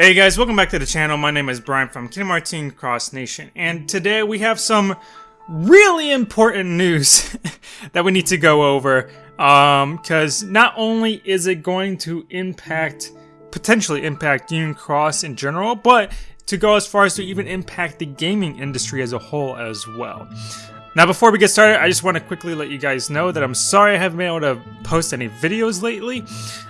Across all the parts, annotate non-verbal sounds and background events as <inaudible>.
Hey guys, welcome back to the channel. My name is Brian from Kingdom Hearts Cross Nation, and today we have some really important news <laughs> that we need to go over. Um, because not only is it going to impact, potentially impact Union Cross in general, but to go as far as to even impact the gaming industry as a whole as well. Now before we get started, I just want to quickly let you guys know that I'm sorry I haven't been able to post any videos lately.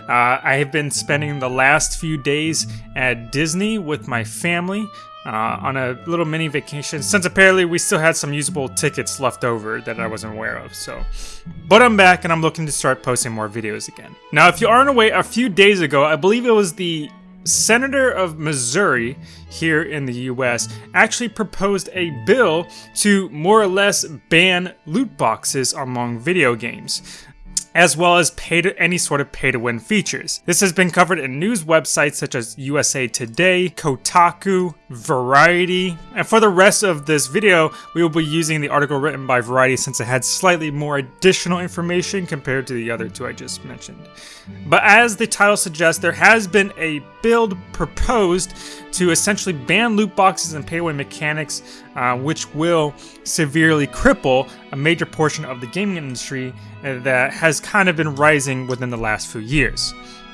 Uh, I have been spending the last few days at Disney with my family uh, on a little mini vacation since apparently we still had some usable tickets left over that I wasn't aware of. So, But I'm back and I'm looking to start posting more videos again. Now if you aren't aware, a few days ago, I believe it was the Senator of Missouri here in the US actually proposed a bill to more or less ban loot boxes among video games as well as pay to any sort of pay to win features. This has been covered in news websites such as USA Today, Kotaku, Variety, and for the rest of this video, we will be using the article written by Variety since it had slightly more additional information compared to the other two I just mentioned. But as the title suggests, there has been a build proposed to essentially ban loot boxes and pay-to-win mechanics, uh, which will severely cripple a major portion of the gaming industry that has kind of been rising within the last few years.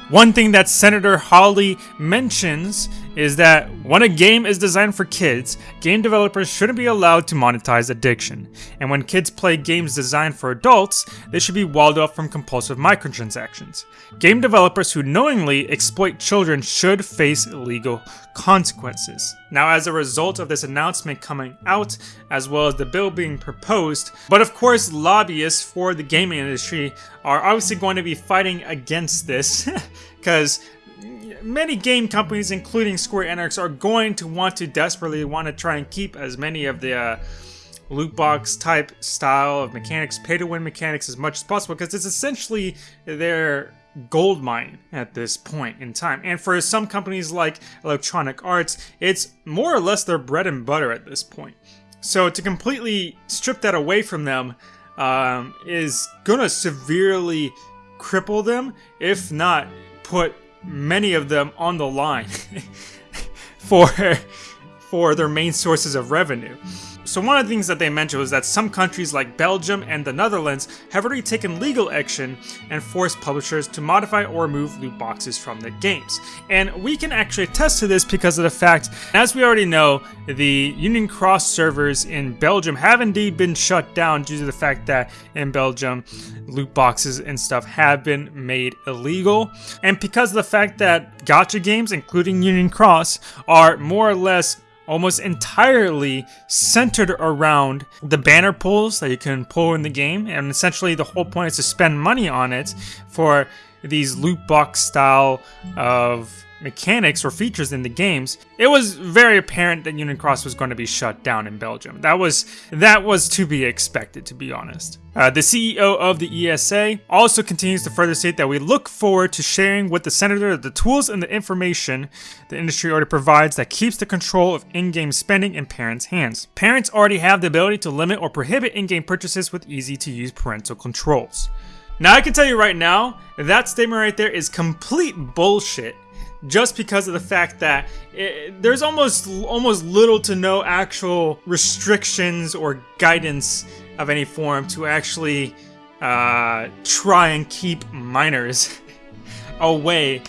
One thing that Senator Hawley mentions is that when a game is designed for kids, game developers shouldn't be allowed to monetize addiction. And when kids play games designed for adults, they should be walled off from compulsive microtransactions. Game developers who knowingly exploit children should face legal consequences. Now, as a result of this announcement coming out, as well as the bill being proposed, but of course, lobbyists for the gaming industry are obviously going to be fighting against this, <laughs> because many game companies, including Square Enix, are going to want to desperately want to try and keep as many of the uh, loot box type style of mechanics, pay to win mechanics as much as possible because it's essentially their gold mine at this point in time. And for some companies like Electronic Arts, it's more or less their bread and butter at this point. So to completely strip that away from them um, is gonna severely cripple them, if not put many of them on the line <laughs> for for their main sources of revenue. So one of the things that they mentioned was that some countries like Belgium and the Netherlands have already taken legal action and forced publishers to modify or remove loot boxes from their games. And we can actually attest to this because of the fact, as we already know, the Union Cross servers in Belgium have indeed been shut down due to the fact that in Belgium, loot boxes and stuff have been made illegal. And because of the fact that gacha games, including Union Cross, are more or less almost entirely centered around the banner pulls that you can pull in the game and essentially the whole point is to spend money on it for these loot box style of mechanics or features in the games, it was very apparent that Union Cross was going to be shut down in Belgium. That was that was to be expected, to be honest. Uh, the CEO of the ESA also continues to further state that we look forward to sharing with the senator the tools and the information the industry already provides that keeps the control of in-game spending in parents' hands. Parents already have the ability to limit or prohibit in-game purchases with easy-to-use parental controls. Now I can tell you right now, that statement right there is complete bullshit just because of the fact that it, there's almost almost little to no actual restrictions or guidance of any form to actually uh, try and keep minors <laughs> away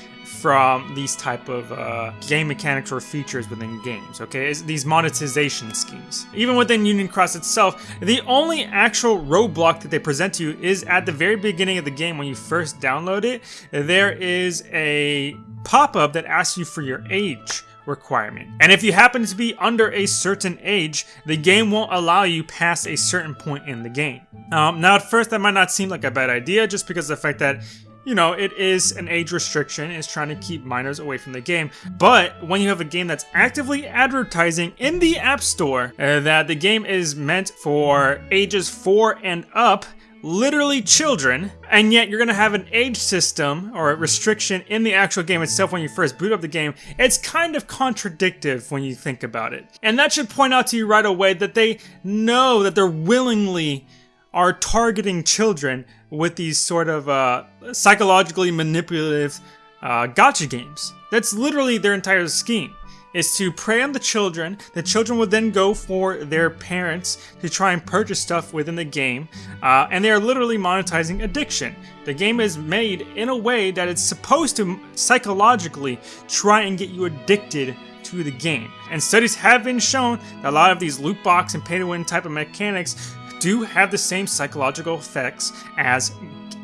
from these type of uh, game mechanics or features within games, okay? It's these monetization schemes. Even within Union Cross itself, the only actual roadblock that they present to you is at the very beginning of the game when you first download it. There is a pop-up that asks you for your age requirement. And if you happen to be under a certain age, the game won't allow you past a certain point in the game. Um, now at first that might not seem like a bad idea just because of the fact that you know, it is an age restriction, it's trying to keep minors away from the game. But when you have a game that's actively advertising in the App Store uh, that the game is meant for ages 4 and up, literally children, and yet you're gonna have an age system or a restriction in the actual game itself when you first boot up the game, it's kind of contradictive when you think about it. And that should point out to you right away that they know that they're willingly are targeting children with these sort of uh, psychologically manipulative uh, gacha games. That's literally their entire scheme is to prey on the children. The children would then go for their parents to try and purchase stuff within the game, uh, and they are literally monetizing addiction. The game is made in a way that it's supposed to psychologically try and get you addicted to the game. And studies have been shown that a lot of these loot box and pay to win type of mechanics do have the same psychological effects as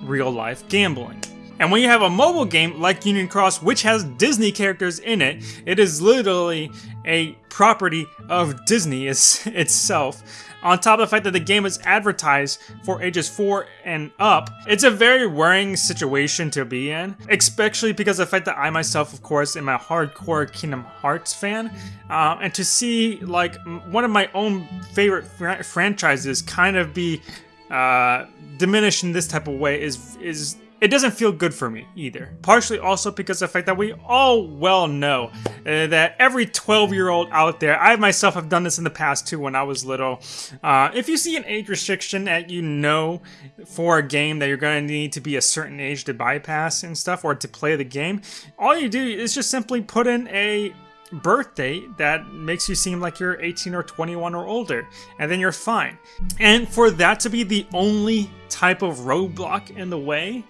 real life gambling. And when you have a mobile game like Union Cross, which has Disney characters in it, it is literally a property of Disney <laughs> itself. On top of the fact that the game is advertised for ages 4 and up, it's a very worrying situation to be in, especially because of the fact that I myself, of course, am a hardcore Kingdom Hearts fan, uh, and to see like one of my own favorite fr franchises kind of be uh, diminished in this type of way is is it doesn't feel good for me either. Partially also because of the fact that we all well know uh, that every 12 year old out there, I myself have done this in the past too when I was little. Uh, if you see an age restriction that you know for a game that you're going to need to be a certain age to bypass and stuff or to play the game, all you do is just simply put in a birth date that makes you seem like you're 18 or 21 or older, and then you're fine. And for that to be the only type of roadblock in the way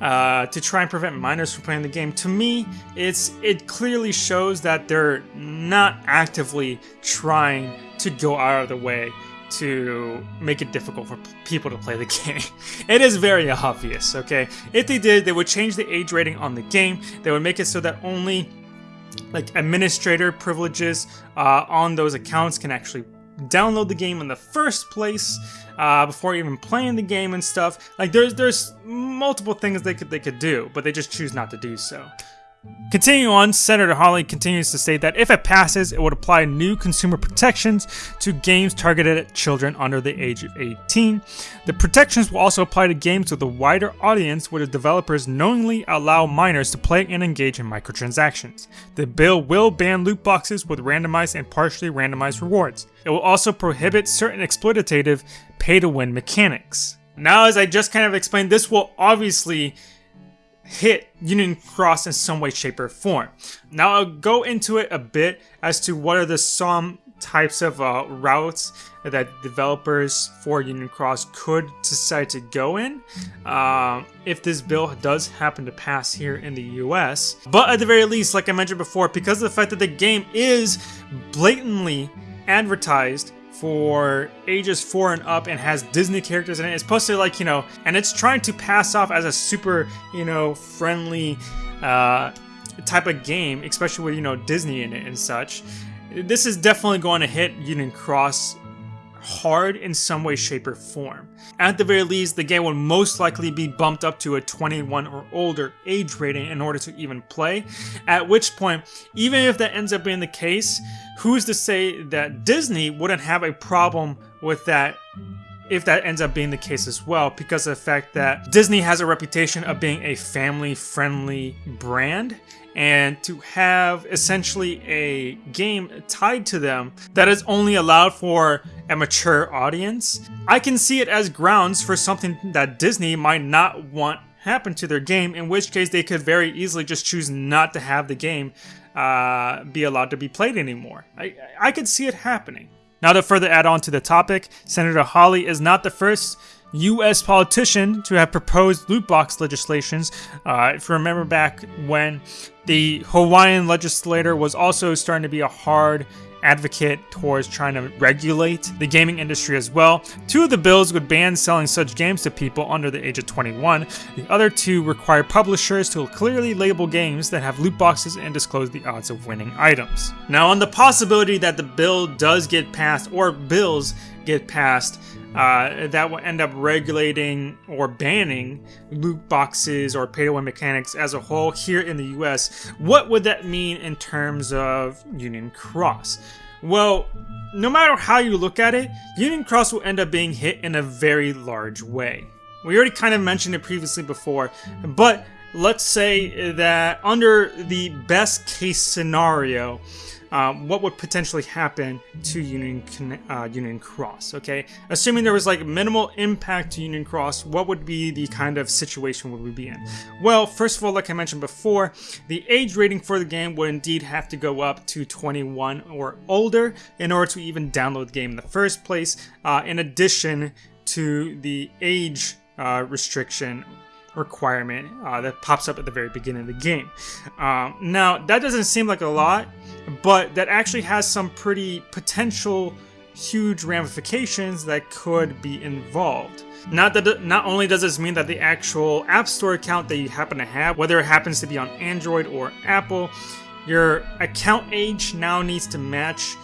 uh, to try and prevent minors from playing the game, to me, it's it clearly shows that they're not actively trying to go out of the way to make it difficult for people to play the <laughs> game. it is very obvious, okay? If they did, they would change the age rating on the game. They would make it so that only like administrator privileges uh, on those accounts can actually download the game in the first place uh, before even playing the game and stuff. Like there's there's multiple things they could they could do, but they just choose not to do so. Continuing on, Senator Hawley continues to state that if it passes, it would apply new consumer protections to games targeted at children under the age of 18. The protections will also apply to games with a wider audience where the developers knowingly allow minors to play and engage in microtransactions. The bill will ban loot boxes with randomized and partially randomized rewards. It will also prohibit certain exploitative pay-to-win mechanics. Now, as I just kind of explained, this will obviously hit Union Cross in some way, shape, or form. Now I'll go into it a bit as to what are the some types of uh, routes that developers for Union Cross could decide to go in uh, if this bill does happen to pass here in the US. But at the very least, like I mentioned before, because of the fact that the game is blatantly advertised for ages four and up and has Disney characters in it. It's supposed to like, you know, and it's trying to pass off as a super, you know, friendly uh, type of game, especially with, you know, Disney in it and such. This is definitely going to hit Union Cross hard in some way, shape, or form. At the very least, the game will most likely be bumped up to a 21 or older age rating in order to even play, at which point, even if that ends up being the case, who's to say that Disney wouldn't have a problem with that if that ends up being the case as well, because of the fact that Disney has a reputation of being a family friendly brand, and to have essentially a game tied to them that is only allowed for a mature audience, I can see it as grounds for something that Disney might not want happen to their game, in which case they could very easily just choose not to have the game uh, be allowed to be played anymore. I, I could see it happening. Now to further add on to the topic, Senator Hawley is not the first U.S. politician to have proposed loot box legislations. Uh, if you remember back when the Hawaiian legislator was also starting to be a hard advocate towards trying to regulate the gaming industry as well. Two of the bills would ban selling such games to people under the age of 21. The other two require publishers to clearly label games that have loot boxes and disclose the odds of winning items. Now, on the possibility that the bill does get passed or bills get passed, uh, that will end up regulating or banning loot boxes or pay to win mechanics as a whole here in the US. What would that mean in terms of Union Cross? Well, no matter how you look at it, Union Cross will end up being hit in a very large way. We already kind of mentioned it previously before, but let's say that under the best case scenario, um, what would potentially happen to Union uh, Union Cross. Okay, assuming there was like minimal impact to Union Cross, what would be the kind of situation would we be in? Well, first of all, like I mentioned before, the age rating for the game would indeed have to go up to 21 or older in order to even download the game in the first place. Uh, in addition to the age uh, restriction requirement uh, that pops up at the very beginning of the game. Um, now, that doesn't seem like a lot, but that actually has some pretty potential huge ramifications that could be involved. Not that not only does this mean that the actual App Store account that you happen to have, whether it happens to be on Android or Apple, your account age now needs to match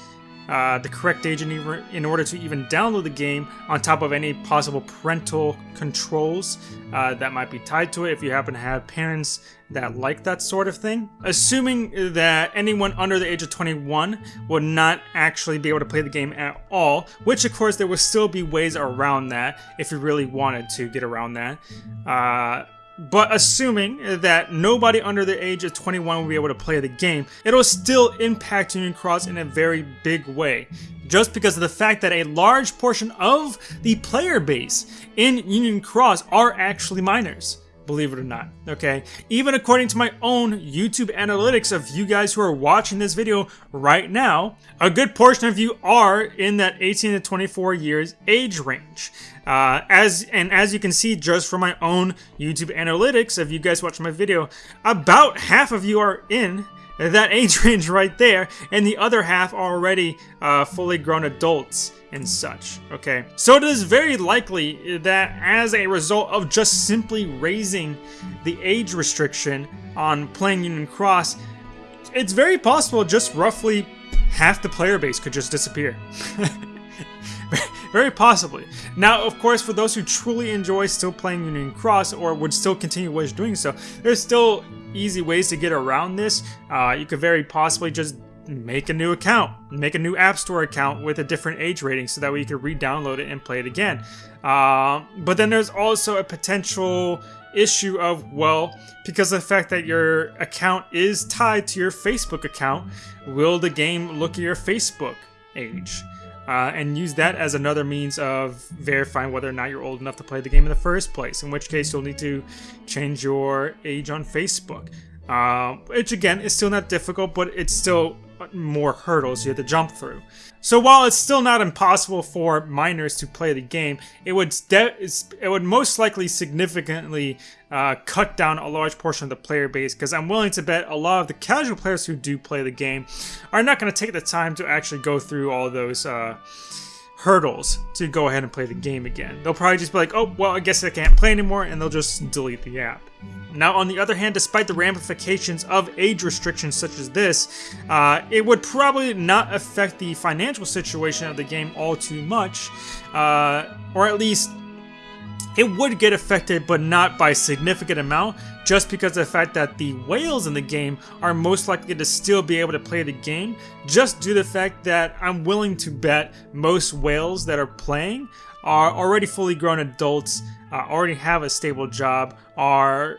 uh, the correct age in, order to even download the game on top of any possible parental controls uh, that might be tied to it if you happen to have parents that like that sort of thing. Assuming that anyone under the age of 21 would not actually be able to play the game at all, which of course there will still be ways around that if you really wanted to get around that. Uh, but assuming that nobody under the age of 21 will be able to play the game, it'll still impact Union Cross in a very big way. Just because of the fact that a large portion of the player base in Union Cross are actually minors believe it or not, okay? Even according to my own YouTube analytics of you guys who are watching this video right now, a good portion of you are in that 18 to 24 years age range. Uh, as And as you can see just from my own YouTube analytics of you guys watching my video, about half of you are in that <laughs> age range right there, and the other half are already uh, fully grown adults and such, okay? So it is very likely that as a result of just simply raising the age restriction on playing Union Cross, it's very possible just roughly half the player base could just disappear. <laughs> very possibly. Now, of course, for those who truly enjoy still playing Union Cross or would still continue doing so, there's still easy ways to get around this. Uh, you could very possibly just make a new account, make a new App Store account with a different age rating so that way you can re-download it and play it again. Uh, but then there's also a potential issue of, well, because of the fact that your account is tied to your Facebook account, will the game look at your Facebook age? Uh, and use that as another means of verifying whether or not you're old enough to play the game in the first place, in which case you'll need to change your age on Facebook. Uh, which again is still not difficult, but it's still more hurdles you have to jump through. So while it's still not impossible for minors to play the game, it would it would most likely significantly uh, cut down a large portion of the player base because I'm willing to bet a lot of the casual players who do play the game are not going to take the time to actually go through all those uh, hurdles to go ahead and play the game again. They'll probably just be like, oh, well, I guess I can't play anymore, and they'll just delete the app. Now, on the other hand, despite the ramifications of age restrictions such as this, uh, it would probably not affect the financial situation of the game all too much, uh, or at least it would get affected, but not by significant amount, just because of the fact that the whales in the game are most likely to still be able to play the game, just due to the fact that I'm willing to bet most whales that are playing are already fully grown adults, uh, already have a stable job, are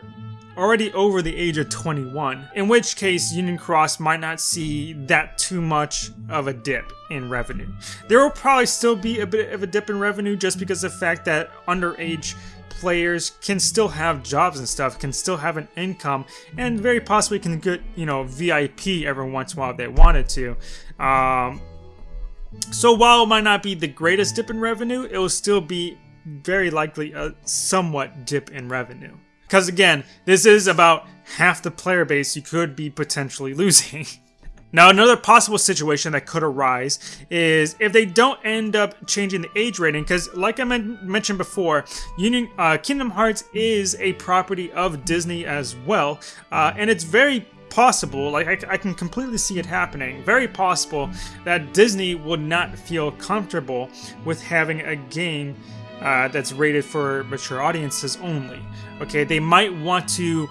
already over the age of 21, in which case Union Cross might not see that too much of a dip in revenue. There will probably still be a bit of a dip in revenue just because of the fact that underage players can still have jobs and stuff, can still have an income, and very possibly can get, you know, VIP every once in a while if they wanted to. Um, so while it might not be the greatest dip in revenue, it will still be very likely a somewhat dip in revenue. Because again, this is about half the player base you could be potentially <laughs> losing. Now, another possible situation that could arise is if they don't end up changing the age rating, because like I men mentioned before, Union uh, Kingdom Hearts is a property of Disney as well, uh, and it's very possible, like I, I, can completely see it happening, very possible that Disney would not feel comfortable with having a game uh, that's rated for mature audiences only. Okay, they might want to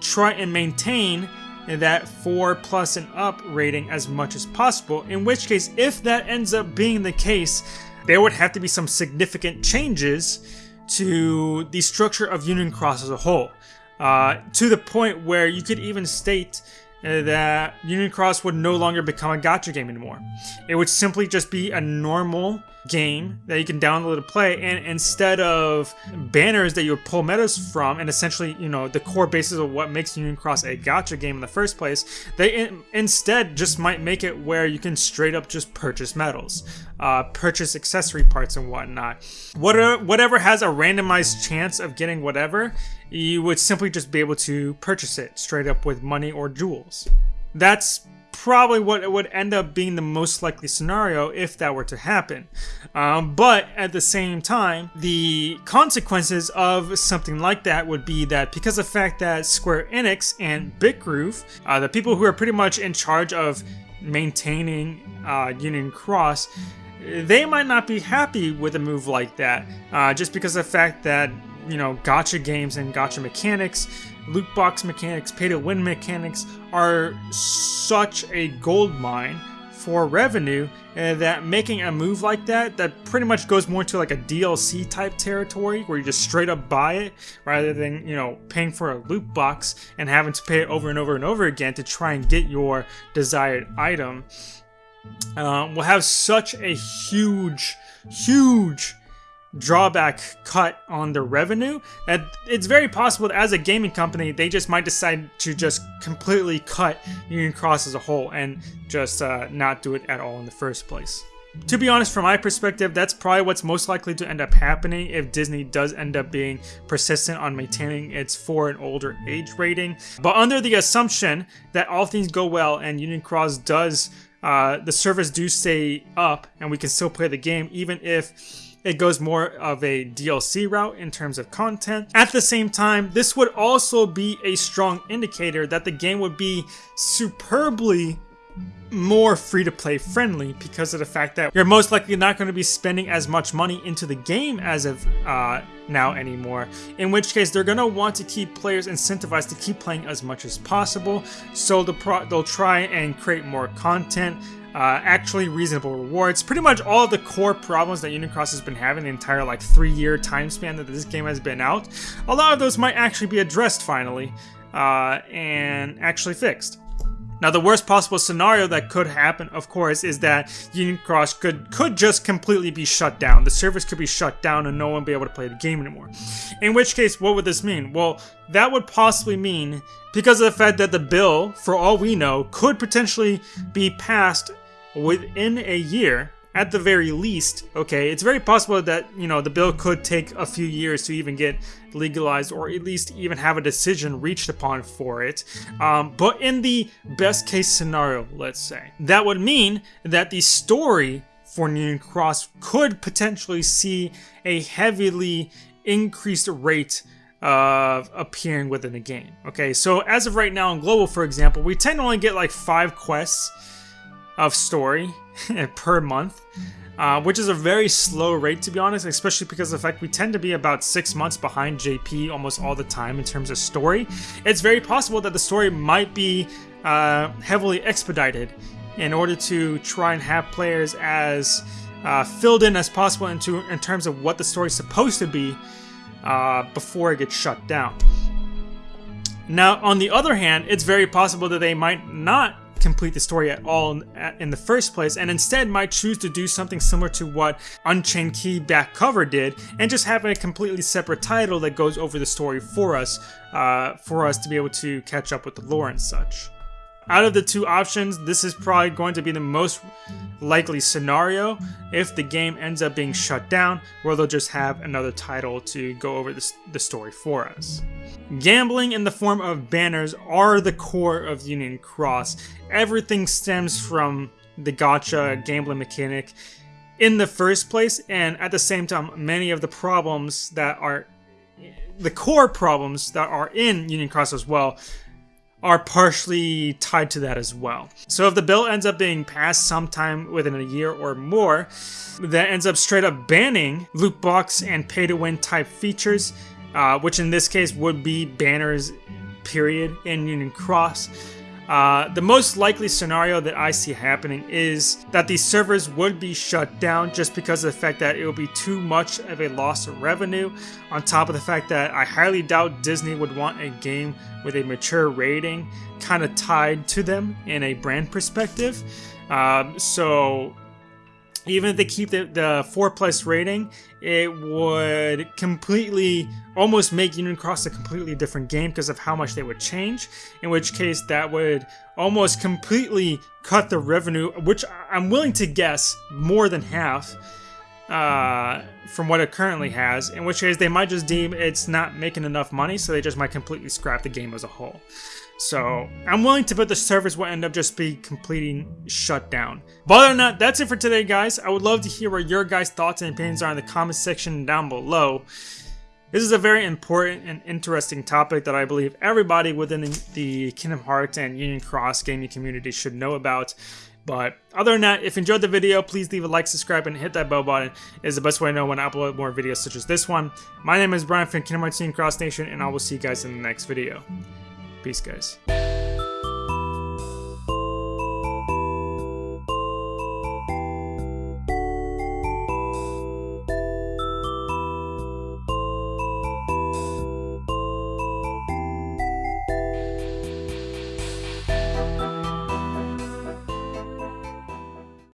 try and maintain that 4 plus and up rating as much as possible, in which case, if that ends up being the case, there would have to be some significant changes to the structure of Union Cross as a whole. uh, to the point where you could even state uh, that Union Cross would no longer become a gacha game anymore. It would simply just be a normal game that you can download to play and instead of banners that you pull medals from and essentially you know the core basis of what makes union cross a gacha game in the first place they in instead just might make it where you can straight up just purchase medals uh, purchase accessory parts and whatnot. Whatever, whatever has a randomized chance of getting whatever you would simply just be able to purchase it straight up with money or jewels. That's probably what it would end up being the most likely scenario if that were to happen. Um, but at the same time, the consequences of something like that would be that because of the fact that Square Enix and Bitgroove, uh, the people who are pretty much in charge of maintaining uh, Union Cross, they might not be happy with a move like that, uh, just because of the fact that you know, gacha games and gacha mechanics, loot box mechanics, pay to win mechanics are such a gold mine for revenue uh, that making a move like that that pretty much goes more to like a DLC type territory where you just straight up buy it rather than you know paying for a loot box and having to pay it over and over and over again to try and get your desired item. Uh, will have such a huge huge drawback cut on their revenue that it's very possible that as a gaming company they just might decide to just completely cut union cross as a whole and just uh, not do it at all in the first place to be honest, from my perspective, that's probably what's most likely to end up happening if Disney does end up being persistent on maintaining its four and older age rating. But under the assumption that all things go well and Union Cross does, uh, the servers do stay up and we can still play the game, even if it goes more of a DLC route in terms of content. At the same time, this would also be a strong indicator that the game would be superbly more free-to-play friendly because of the fact that you're most likely not going to be spending as much money into the game as of uh, now anymore, in which case they're going to want to keep players incentivized to keep playing as much as possible, so the they'll try and create more content, uh, actually reasonable rewards. Pretty much all the core problems that Union Cross has been having the entire like three year time span that this game has been out, a lot of those might actually be addressed finally uh, and actually fixed. Now, the worst possible scenario that could happen, of course, is that Union Cross could could just completely be shut down. The servers could be shut down and no one be able to play the game anymore. In which case, what would this mean? Well, that would possibly mean, because of the fact that the bill, for all we know, could potentially be passed within a year at the very least, okay, it's very possible that, you know, the bill could take a few years to even get legalized or at least even have a decision reached upon for it. Um, but in the best case scenario, let's say, that would mean that the story for Union Cross could potentially see a heavily increased rate of appearing within the game. Okay, so as of right now in Global, for example, we tend to only get like five quests of story <laughs> per month, uh, which is a very slow rate to be honest, especially because of the fact we tend to be about six months behind JP almost all the time in terms of story. It's very possible that the story might be uh, heavily expedited in order to try and have players as uh, filled in as possible into in terms of what the story is supposed to be uh, before it gets shut down. Now, on the other hand, it's very possible that they might not complete the story at all in the first place, and instead might choose to do something similar to what Unchained Key back cover did, and just have a completely separate title that goes over the story for us, uh, for us to be able to catch up with the lore and such. Out of the two options, this is probably going to be the most likely scenario if the game ends up being shut down, where they'll just have another title to go over the, the story for us. Gambling in the form of banners are the core of Union Cross. Everything stems from the gacha gambling mechanic in the first place, and at the same time, many of the problems that are the core problems that are in Union Cross as well are partially tied to that as well. So if the bill ends up being passed sometime within a year or more, that ends up straight up banning loot box and pay to win type features, uh, which in this case would be banners period in Union Cross. Uh, the most likely scenario that I see happening is that these servers would be shut down just because of the fact that it would be too much of a loss of revenue. On top of the fact that I highly doubt Disney would want a game with a mature rating kind of tied to them in a brand perspective. Um, so even if they keep the, the 4 plus rating, it would completely almost make Union Cross a completely different game because of how much they would change. In which case, that would almost completely cut the revenue, which I'm willing to guess more than half uh, from what it currently has. In which case, they might just deem it's not making enough money, so they just might completely scrap the game as a whole. So I'm willing to bet the service will end up just be completely shut down. But other than that, that's it for today, guys. I would love to hear what your guys' thoughts and opinions are in the comment section down below. This is a very important and interesting topic that I believe everybody within the Kingdom Hearts and Union Cross gaming community should know about. But other than that, if you enjoyed the video, please leave a like, subscribe, and hit that bell button. It is the best way to know when I upload more videos such as this one. My name is Brian from Kingdom Hearts Union Cross Nation, and I will see you guys in the next video. Peace, guys.